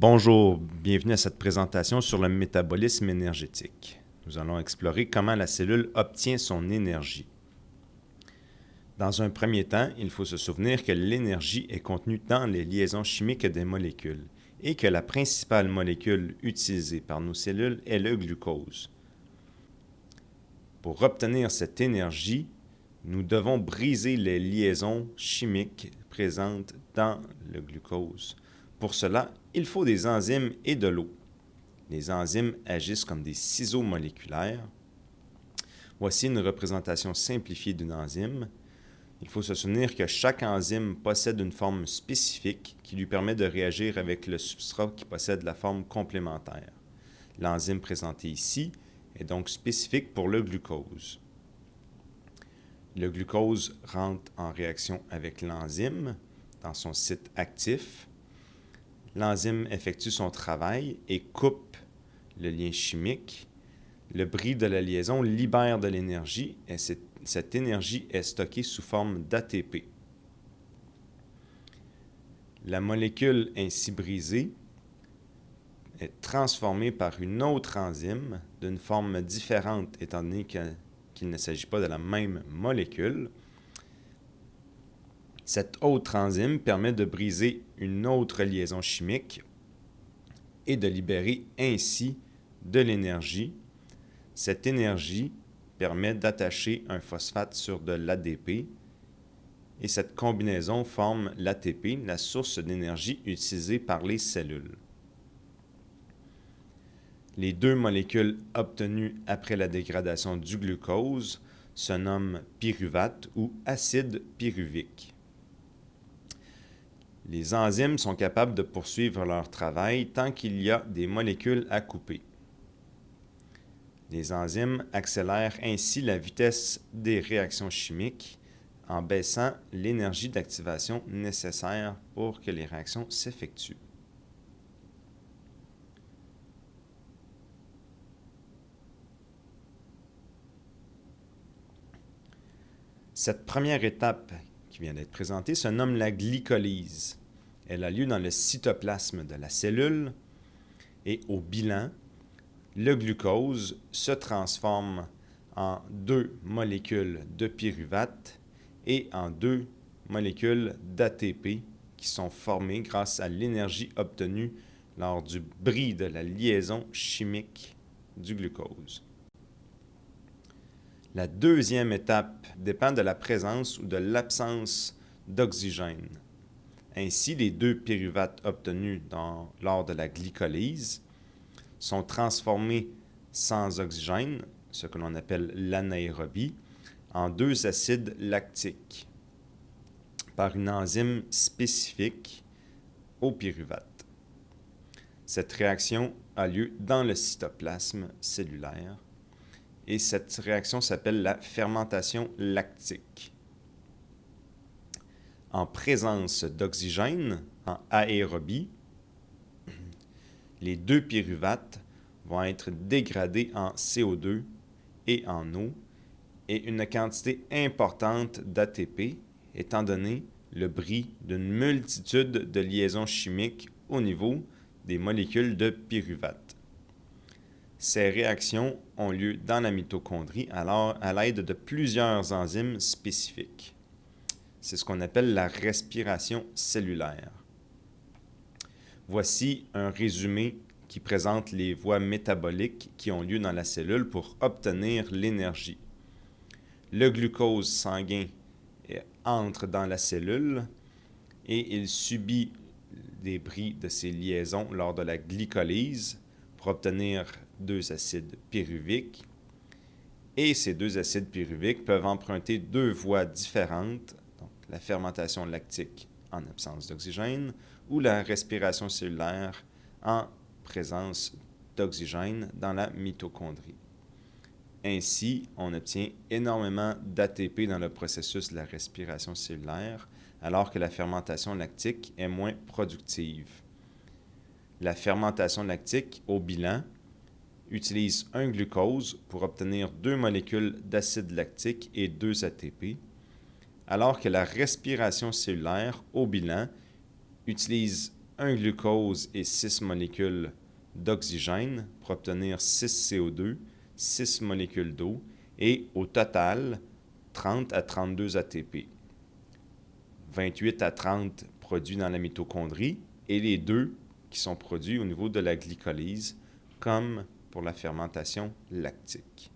Bonjour, bienvenue à cette présentation sur le métabolisme énergétique. Nous allons explorer comment la cellule obtient son énergie. Dans un premier temps, il faut se souvenir que l'énergie est contenue dans les liaisons chimiques des molécules et que la principale molécule utilisée par nos cellules est le glucose. Pour obtenir cette énergie, nous devons briser les liaisons chimiques présentes dans le glucose. Pour cela, il faut des enzymes et de l'eau. Les enzymes agissent comme des ciseaux moléculaires. Voici une représentation simplifiée d'une enzyme. Il faut se souvenir que chaque enzyme possède une forme spécifique qui lui permet de réagir avec le substrat qui possède la forme complémentaire. L'enzyme présentée ici est donc spécifique pour le glucose. Le glucose rentre en réaction avec l'enzyme dans son site actif L'enzyme effectue son travail et coupe le lien chimique. Le bris de la liaison libère de l'énergie et cette, énergie est stockée sous forme d'ATP. La molécule ainsi brisée est transformée par une autre enzyme d'une forme différente étant donné qu'il ne s'agit pas de la même molécule. Cette autre enzyme permet de briser une autre liaison chimique et de libérer ainsi de l'énergie. Cette énergie permet d'attacher un phosphate sur de l'ADP et cette combinaison forme l'ATP, la source d'énergie utilisée par les cellules. Les deux molécules obtenues après la dégradation du glucose se nomment pyruvate ou acide pyruvique. Les enzymes sont capables de poursuivre leur travail tant qu'il y a des molécules à couper. Les enzymes accélèrent ainsi la vitesse des réactions chimiques en baissant l'énergie d'activation nécessaire pour que les réactions s'effectuent. Cette première étape qui vient d'être présentée se nomme la glycolyse. Elle a lieu dans le cytoplasme de la cellule et au bilan, le glucose se transforme en deux molécules de pyruvate et en deux molécules d'ATP qui sont formées grâce à l'énergie obtenue lors du bris de la liaison chimique du glucose. La deuxième étape dépend de la présence ou de l'absence d'oxygène. Ainsi, les deux pyruvates obtenus lors de la glycolyse sont transformés sans oxygène, ce que l'on appelle l'anaérobie, en deux acides lactiques par une enzyme spécifique au pyruvate. Cette réaction a lieu dans le cytoplasme cellulaire et cette réaction s'appelle la fermentation lactique en présence d'oxygène, en aérobie, les deux pyruvates vont être dégradés en CO2 et en eau et une quantité importante d'ATP étant donné le bris d'une multitude de liaisons chimiques au niveau des molécules de pyruvate. Ces réactions ont lieu dans la mitochondrie à l'aide de plusieurs enzymes spécifiques. C'est ce qu'on appelle la respiration cellulaire. Voici un résumé qui présente les voies métaboliques qui ont lieu dans la cellule pour obtenir l'énergie. Le glucose sanguin entre dans la cellule et il subit des bris de ces liaisons lors de la glycolyse pour obtenir deux acides pyruviques. Et ces deux acides pyruviques peuvent emprunter deux voies différentes la fermentation lactique en absence d'oxygène ou la respiration cellulaire en présence d'oxygène dans la mitochondrie. Ainsi, on obtient énormément d'ATP dans le processus de la respiration cellulaire, alors que la fermentation lactique est moins productive. La fermentation lactique, au bilan, utilise un glucose pour obtenir deux molécules d'acide lactique et deux ATP, alors que la respiration cellulaire, au bilan, utilise un glucose et 6 molécules d'oxygène pour obtenir 6 CO2, 6 molécules d'eau et au total 30 à 32 ATP. 28 à 30 produits dans la mitochondrie et les deux qui sont produits au niveau de la glycolyse, comme pour la fermentation lactique.